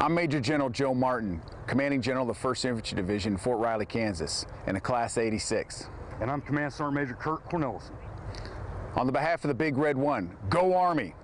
I'm Major General Joe Martin, Commanding General of the 1st Infantry Division, Fort Riley, Kansas, in a Class 86. And I'm Command Sergeant Major Kurt Cornelison. On the behalf of the Big Red One, go Army!